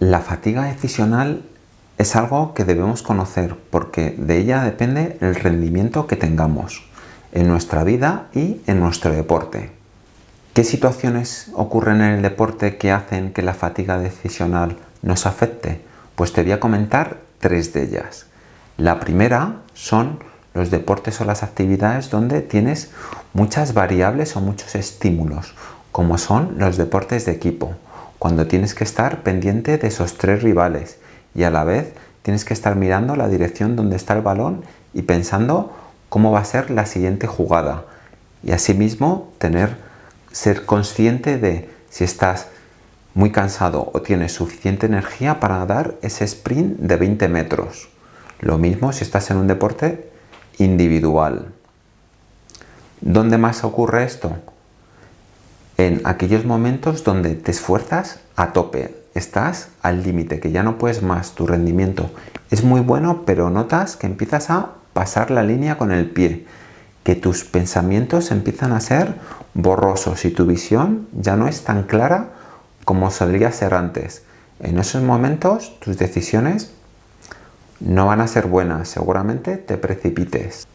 La fatiga decisional es algo que debemos conocer porque de ella depende el rendimiento que tengamos en nuestra vida y en nuestro deporte. ¿Qué situaciones ocurren en el deporte que hacen que la fatiga decisional nos afecte? Pues te voy a comentar tres de ellas. La primera son los deportes o las actividades donde tienes muchas variables o muchos estímulos, como son los deportes de equipo cuando tienes que estar pendiente de esos tres rivales y a la vez tienes que estar mirando la dirección donde está el balón y pensando cómo va a ser la siguiente jugada y asimismo tener ser consciente de si estás muy cansado o tienes suficiente energía para dar ese sprint de 20 metros. Lo mismo si estás en un deporte individual. ¿Dónde más ocurre esto? En aquellos momentos donde te esfuerzas a tope, estás al límite, que ya no puedes más, tu rendimiento es muy bueno, pero notas que empiezas a pasar la línea con el pie, que tus pensamientos empiezan a ser borrosos y tu visión ya no es tan clara como solía ser antes. En esos momentos tus decisiones no van a ser buenas, seguramente te precipites.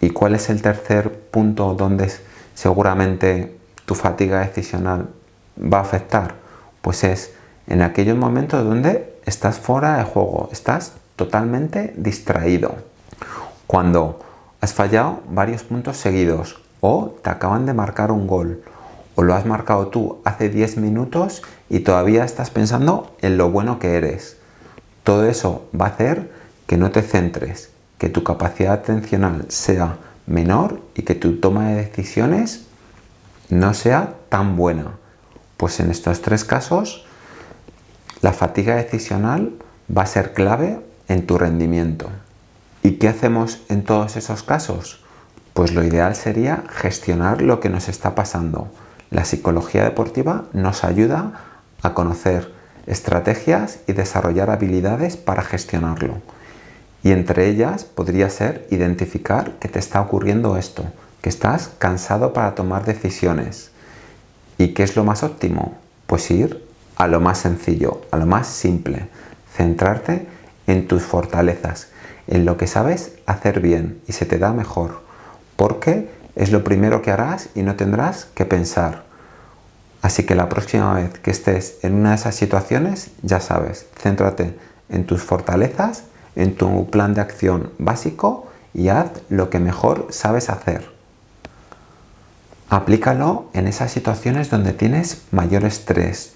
¿Y cuál es el tercer punto donde seguramente tu fatiga decisional va a afectar? Pues es en aquellos momentos donde estás fuera de juego, estás totalmente distraído. Cuando has fallado varios puntos seguidos o te acaban de marcar un gol o lo has marcado tú hace 10 minutos y todavía estás pensando en lo bueno que eres. Todo eso va a hacer que no te centres, que tu capacidad atencional sea menor y que tu toma de decisiones no sea tan buena. Pues en estos tres casos, la fatiga decisional va a ser clave en tu rendimiento. ¿Y qué hacemos en todos esos casos? Pues lo ideal sería gestionar lo que nos está pasando. La psicología deportiva nos ayuda a conocer estrategias y desarrollar habilidades para gestionarlo. Y entre ellas podría ser identificar que te está ocurriendo esto, estás cansado para tomar decisiones. ¿Y qué es lo más óptimo? Pues ir a lo más sencillo, a lo más simple. Centrarte en tus fortalezas, en lo que sabes hacer bien y se te da mejor. Porque es lo primero que harás y no tendrás que pensar. Así que la próxima vez que estés en una de esas situaciones, ya sabes, céntrate en tus fortalezas, en tu plan de acción básico y haz lo que mejor sabes hacer. Aplícalo en esas situaciones donde tienes mayor estrés,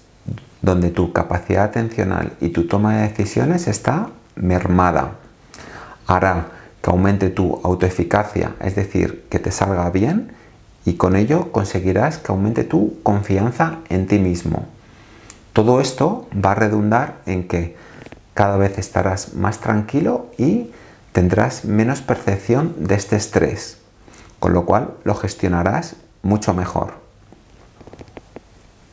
donde tu capacidad atencional y tu toma de decisiones está mermada. Hará que aumente tu autoeficacia, es decir, que te salga bien y con ello conseguirás que aumente tu confianza en ti mismo. Todo esto va a redundar en que cada vez estarás más tranquilo y tendrás menos percepción de este estrés, con lo cual lo gestionarás mucho mejor.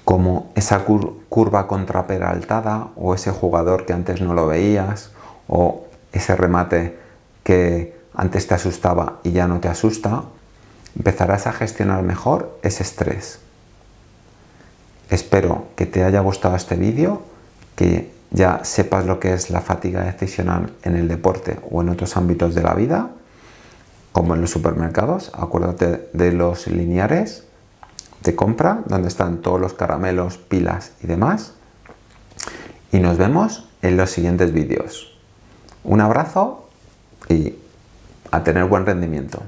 Como esa curva contraperaltada o ese jugador que antes no lo veías o ese remate que antes te asustaba y ya no te asusta, empezarás a gestionar mejor ese estrés. Espero que te haya gustado este vídeo, que ya sepas lo que es la fatiga decisional en el deporte o en otros ámbitos de la vida como en los supermercados, acuérdate de los lineares de compra, donde están todos los caramelos, pilas y demás. Y nos vemos en los siguientes vídeos. Un abrazo y a tener buen rendimiento.